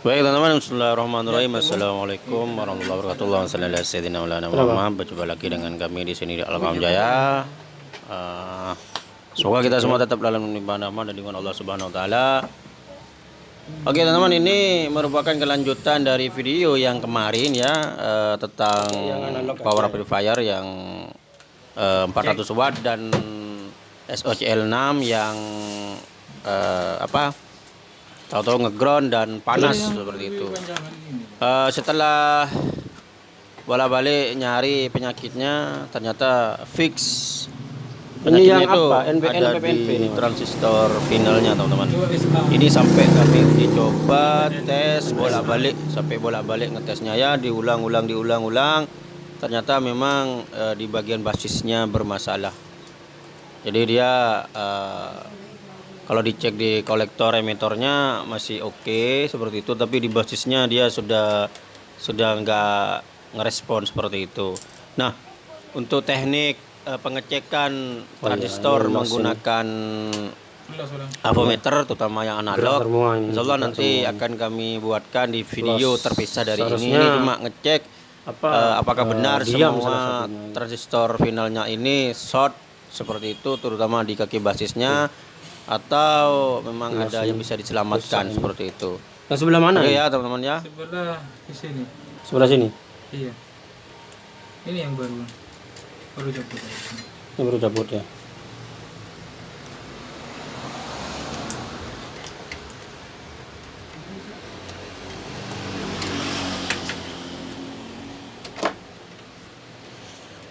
Baik teman-teman, Bismillahirrahmanirrahim. Assalamualaikum warahmatullahi wabarakatuh. Wassalamualaikum warahmatullahi Berjumpa lagi dengan kami di sini di Alam Jaya. Uh, semoga kita semua tetap dalam limpahan rahmat dan dengan Allah Subhanahu wa taala. Oke teman-teman, ini merupakan kelanjutan dari video yang kemarin ya uh, tentang power amplifier yang uh, 400 watt dan SOCL 6 yang uh, apa tahu-tahu ngeground dan panas seperti itu. Uh, setelah bola-balik nyari penyakitnya ternyata fix ini yang itu apa? NBN, ada PPNP di transistor finalnya teman-teman. Ini sampai kami uji coba tes bolak-balik. Sampai bolak-balik ngetesnya. Ya diulang-ulang diulang-ulang. Ternyata memang uh, di bagian basisnya bermasalah. Jadi dia uh, kalau dicek di kolektor emitornya masih oke okay, seperti itu tapi di basisnya dia sudah sudah nggak ngerespon seperti itu. Nah untuk teknik uh, pengecekan oh, transistor iya, menggunakan avometer terutama yang analog Insya Allah nanti akan kami buatkan di video terpisah dari ini. ini cuma ngecek apa, uh, apakah uh, benar semua transistor finalnya ini short seperti itu terutama di kaki basisnya atau memang Masih ada yang bisa diselamatkan seperti itu. Yang sebelah mana? Oke ya teman-teman ya. Sebelah di sini. Sebelah sini. Iya. Ini yang baru. Baru cabut. Ini baru cabut ya.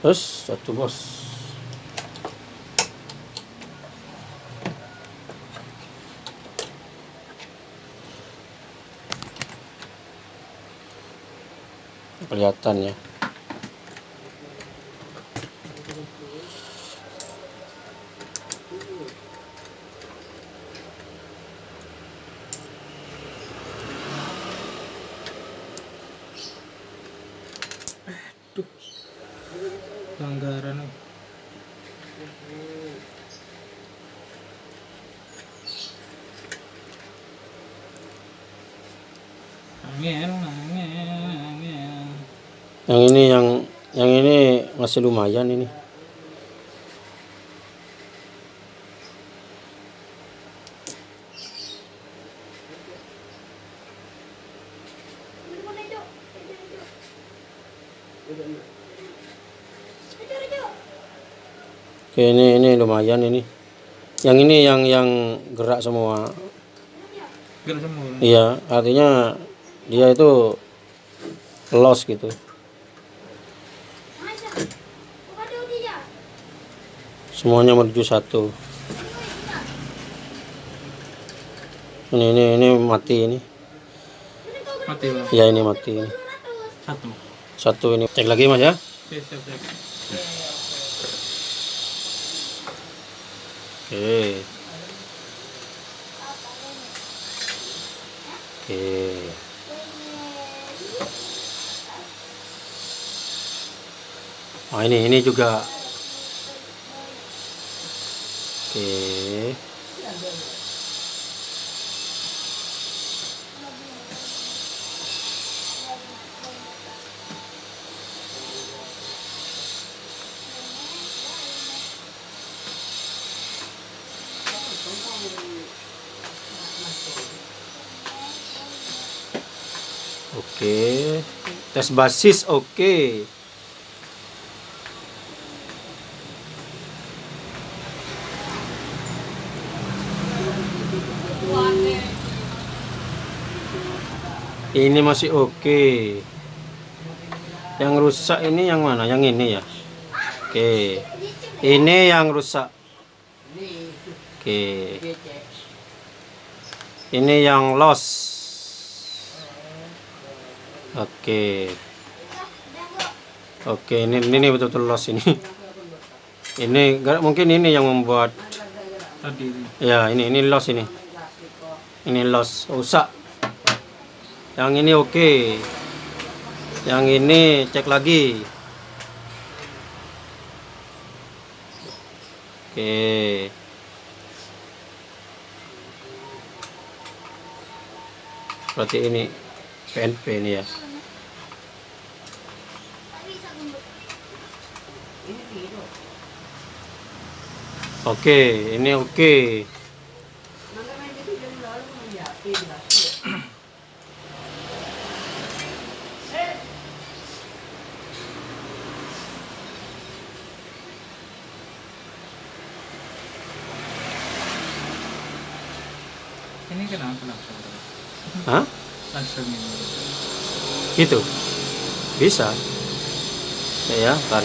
Terus satu bos. Kelihatan ya Aduh. Pelanggaran. Angin, angin yang ini yang yang ini masih lumayan ini Oke ini ini lumayan ini. Yang ini yang yang gerak semua. Gerak semua. Iya, artinya dia itu loss gitu. Semuanya menuju satu. Ini ini ini mati ini. Mati bang. ya ini mati ini. Satu. Satu ini. Cek lagi mas ya. Oke siap, siap. oke. Oke. Nah ini ini juga Oke. Oke, tes basis oke. Ini masih oke okay. yang rusak ini yang mana yang ini ya oke okay. ini yang rusak oke okay. ini yang loss oke okay. oke okay, ini ini betul-betul loss ini ini mungkin ini yang membuat tadi ya ini ini loss ini ini loss rusak yang ini oke okay. yang ini cek lagi oke okay. berarti ini PNP ini ya oke ini oke Ini kenapa langsung? Hah? Gitu bisa. Ya ya ntar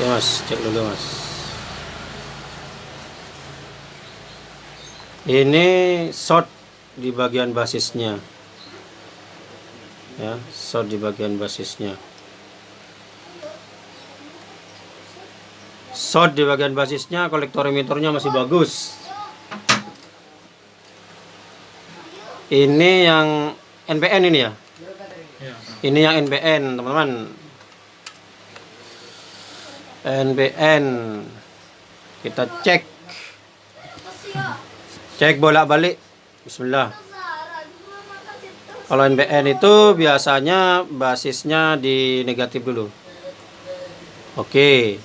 ya mas. Cek dulu mas. Ini short di bagian basisnya. Ya short di bagian basisnya. Short di bagian basisnya kolektor emitornya masih bagus. Ini yang NPN ini ya? Ya. ini yang NPN teman-teman NPN kita cek. Cek bolak-balik. Bismillah. Kalau NPN itu biasanya basisnya di negatif dulu. Oke.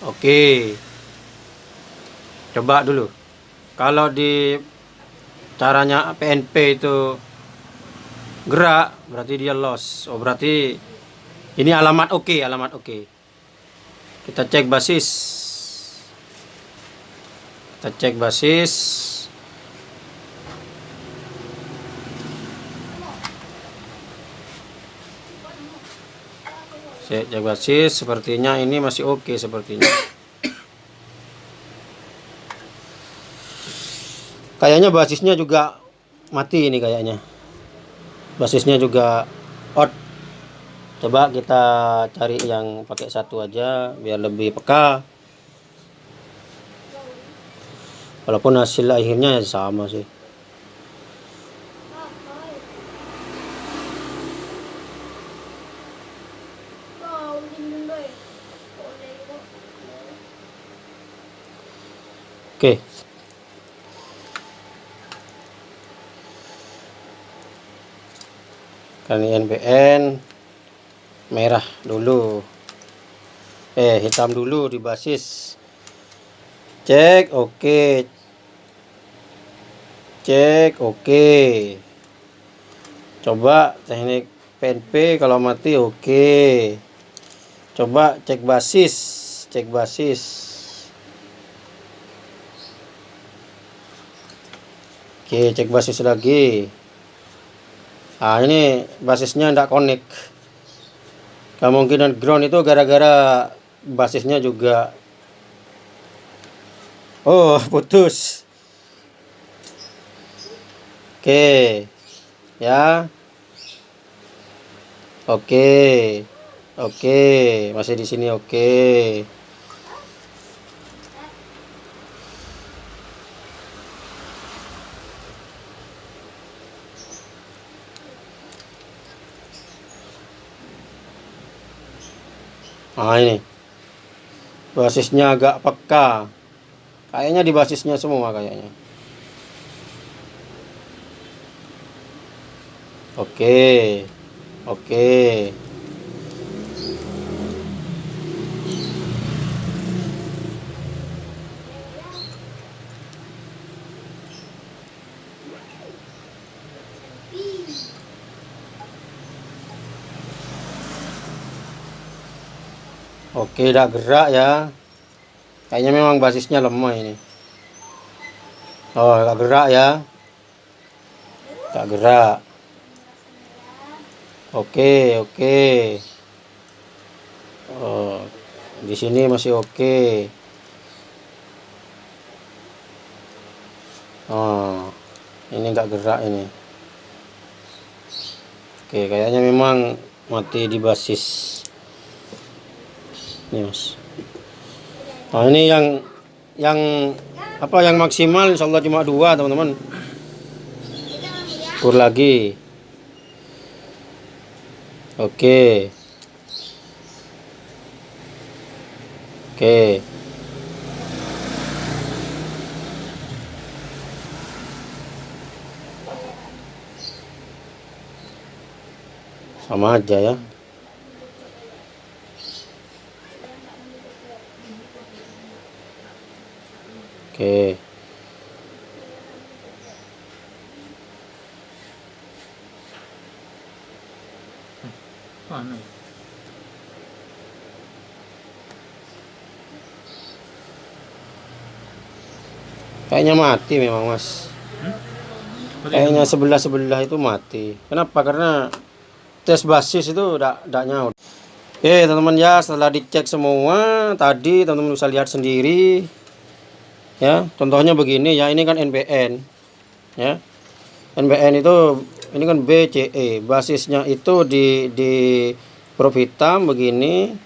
Oke. Coba dulu. Kalau di caranya PNP itu gerak berarti dia loss. Oh berarti ini alamat oke alamat oke kita cek basis. Kita cek basis. Cek cek basis. Sepertinya ini masih oke sepertinya. Kayaknya basisnya juga mati ini kayaknya. Basisnya juga out coba kita cari yang pakai satu aja biar lebih peka. Walaupun hasil akhirnya ya sama sih. Oke. Kan NBN merah dulu. Eh hitam dulu di basis. Cek oke. Cek oke. Coba teknik PNP kalau mati oke. Coba cek basis cek basis. Oke cek basis lagi. Nah ini basisnya tidak connect. Kemungkinan ground itu gara-gara basisnya juga. Oh putus. Oke, ya. Oke, oke, masih di sini oke. Nah ini. Basisnya agak peka. Kayaknya di basisnya semua kayaknya. Oke. Oke Oke, udah gerak ya. Kayaknya memang basisnya lemah ini. Oh, gak gerak ya. Gak gerak. Oke, oke. Oh, di sini masih oke. Oh, ini gak gerak ini. Oke, kayaknya memang mati di basis. Mas. Nah ini yang yang apa yang maksimal insya Allah cuma dua teman-teman. Ukur lagi. Oke. Oke. Sama aja ya. Oke. Mana ya? Kayaknya mati memang mas. Kayaknya sebelah sebelah itu mati. Kenapa? Karena tes basis itu tidak tidak nyaut. Oke teman-teman ya setelah dicek semua tadi teman-teman bisa lihat sendiri ya contohnya begini ya ini kan NBN ya NBN itu ini kan BCE basisnya itu di di huruf hitam begini.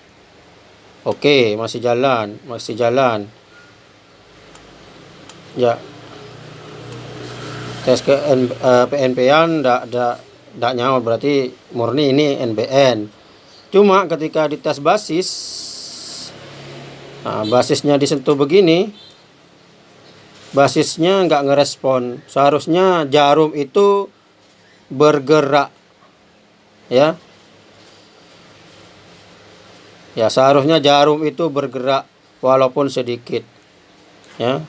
Oke masih jalan masih jalan. Ya. Tes ke N, eh, PNP-an ndak ndak ndak nyaut berarti murni ini NBN cuma ketika dites basis nah, basisnya disentuh begini basisnya nggak ngerespon. Seharusnya jarum itu bergerak ya. Ya seharusnya jarum itu bergerak walaupun sedikit ya.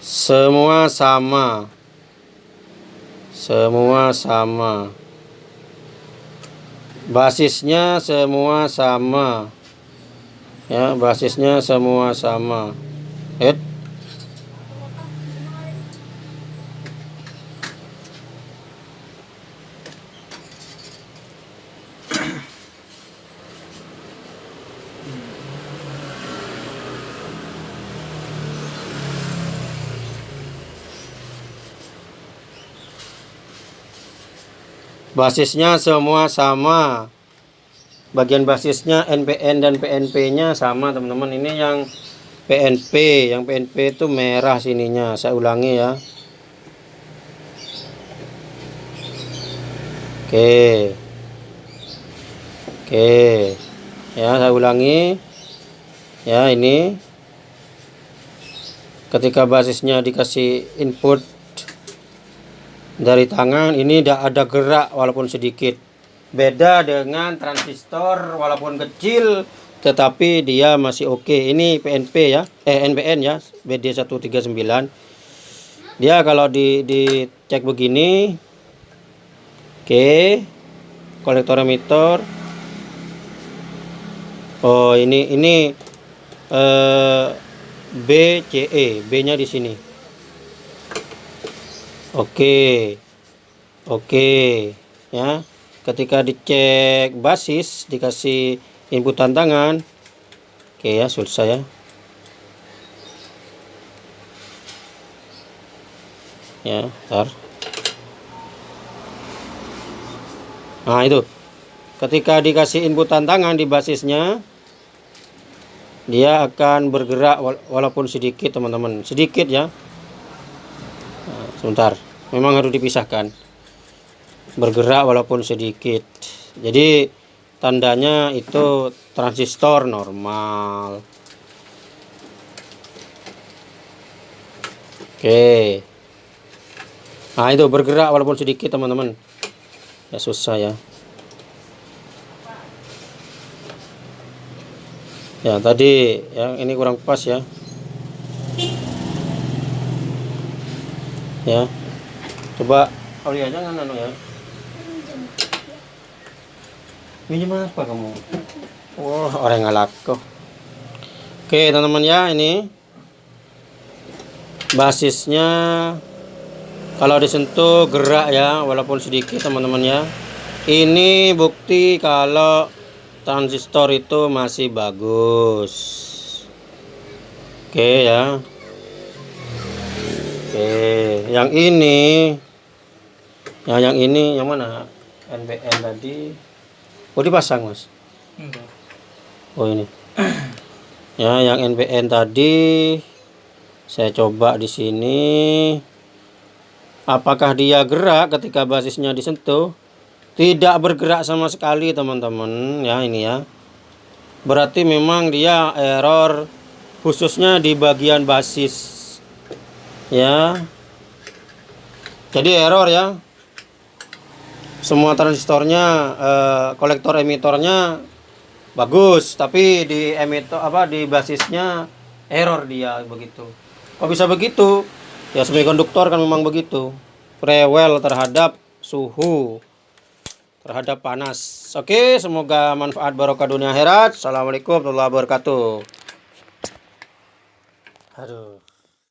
Semua sama. Semua sama. Basisnya semua sama ya basisnya semua sama Hit. basisnya semua sama bagian basisnya NPN dan PNP-nya sama teman-teman. Ini yang PNP yang PNP itu merah sininya. Saya ulangi ya. Oke. Oke. Ya saya ulangi. Ya ini. Ketika basisnya dikasih input dari tangan ini tidak ada gerak walaupun sedikit beda dengan transistor walaupun kecil tetapi dia masih oke. Ini PNP ya eh NPN ya BD139 dia kalau di dicek begini oke kolektor emitor oh ini ini eh, BCE B nya di sini. Oke oke ya ketika dicek basis dikasih input tantangan. Oke ya selesai ya ya ntar nah itu. Ketika dikasih input tantangan di basisnya dia akan bergerak walaupun sedikit teman-teman. Sedikit ya. Nah, sebentar. Memang harus dipisahkan bergerak walaupun sedikit. Jadi tandanya itu transistor normal. Oke. Nah itu bergerak walaupun sedikit teman-teman. Ya susah ya. Ya tadi yang ini kurang pas ya. Ya. Coba oh iya jangan anu ya Minjem apa kamu? Wah, orang ngalak kok. Oke, teman-teman ya, ini basisnya kalau disentuh gerak ya, walaupun sedikit teman-teman ya. Ini bukti kalau transistor itu masih bagus. Oke ya. Oke, yang ini Nah, yang ini yang mana? NBN tadi. Oh, dipasang, Mas. Enggak. Oh, ini. Ya, yang NBN tadi saya coba di sini. Apakah dia gerak ketika basisnya disentuh? Tidak bergerak sama sekali, teman-teman. Ya, ini ya. Berarti memang dia error khususnya di bagian basis. Ya. Jadi error ya. Semua transistornya eh, kolektor emitornya bagus, tapi di emitor apa di basisnya error dia begitu. Kok bisa begitu? Ya semikonduktor kan memang begitu. Rewel terhadap suhu terhadap panas. Oke, semoga manfaat barokah dunia akhirat. Assalamualaikum warahmatullahi wabarakatuh. Aduh.